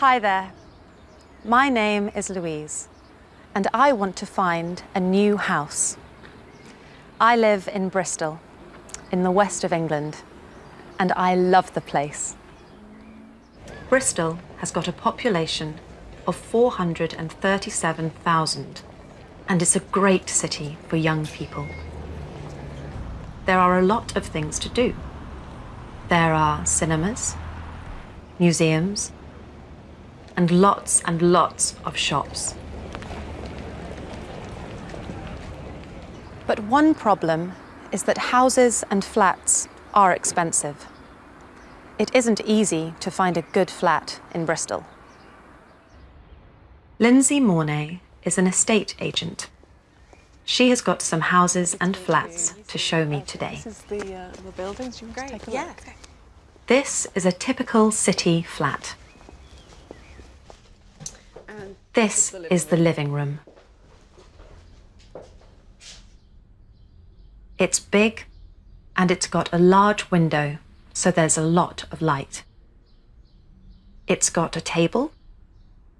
Hi there. My name is Louise, and I want to find a new house. I live in Bristol, in the west of England, and I love the place. Bristol has got a population of 437,000, and it's a great city for young people. There are a lot of things to do. There are cinemas, museums, and lots and lots of shops. But one problem is that houses and flats are expensive. It isn't easy to find a good flat in Bristol. Lindsay Mornay is an estate agent. She has got some houses and flats to show me today. This is the, uh, the buildings. You can just take a Yeah. look. This is a typical city flat. And This is the living room. It's big and it's got a large window, so there's a lot of light. It's got a table,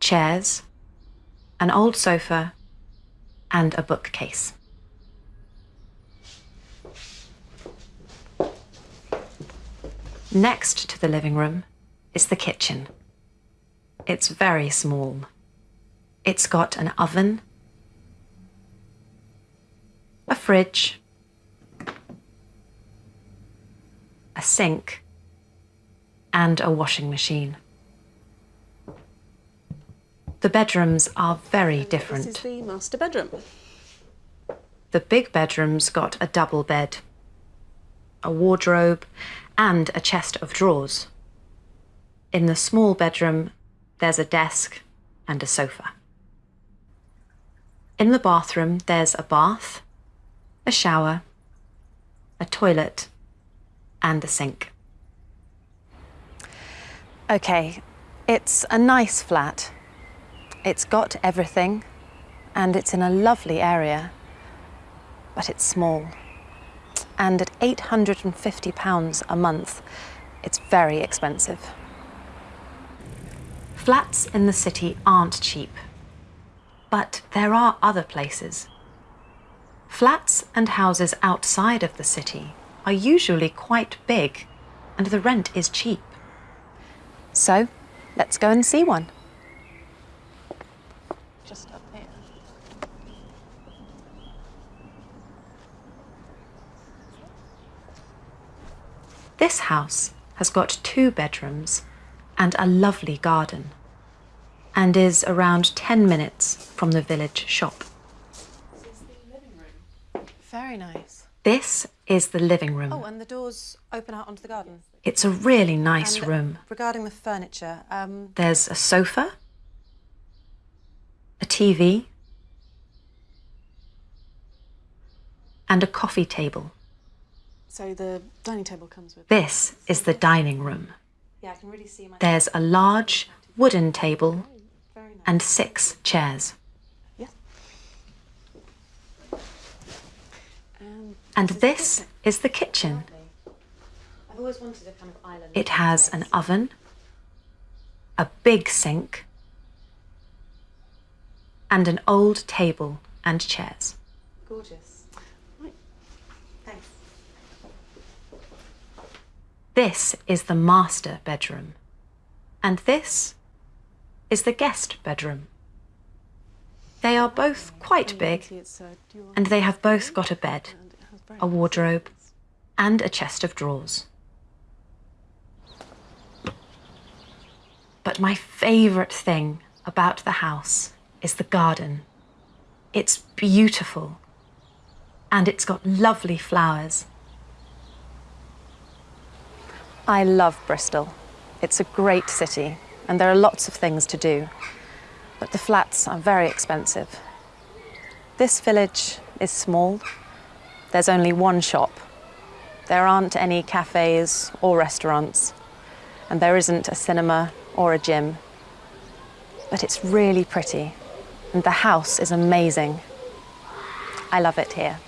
chairs, an old sofa, and a bookcase. Next to the living room is the kitchen. It's very small. It's got an oven, a fridge, a sink, and a washing machine. The bedrooms are very This different. is the master bedroom. The big bedroom's got a double bed, a wardrobe, and a chest of drawers. In the small bedroom, there's a desk and a sofa. In the bathroom, there's a bath, a shower, a toilet, and a sink. Okay, it's a nice flat. It's got everything, and it's in a lovely area but it's small. And at £850 a month, it's very expensive. Flats in the city aren't cheap, but there are other places. Flats and houses outside of the city are usually quite big, and the rent is cheap. So, let's go and see one. Just up here. This house has got two bedrooms and a lovely garden and is around 10 minutes from the village shop. This is the living room. Very nice. This is the living room. Oh, and the doors open out onto the garden. It's a really nice And room. Regarding the furniture, um, There's a sofa, a TV, and a coffee table. So the dining table comes with. This is the dining room. yeah, I can really see my. There's a large wooden table. And six chairs. Yes. And this is the kitchen. I've always wanted a kind of island. It has an oven, a big sink, and an old table and chairs. Gorgeous. Right. Thanks. This is the master bedroom. And this is the guest bedroom. They are both quite big, and they have both got a bed, a wardrobe, and a chest of drawers. But my favourite thing about the house is the garden. It's beautiful, and it's got lovely flowers. I love Bristol. It's a great city, and there are lots of things to do. But the flats are very expensive. This village is small. There's only one shop. There aren't any cafes or restaurants, and there isn't a cinema or a gym. But it's really pretty, and the house is amazing. I love it here.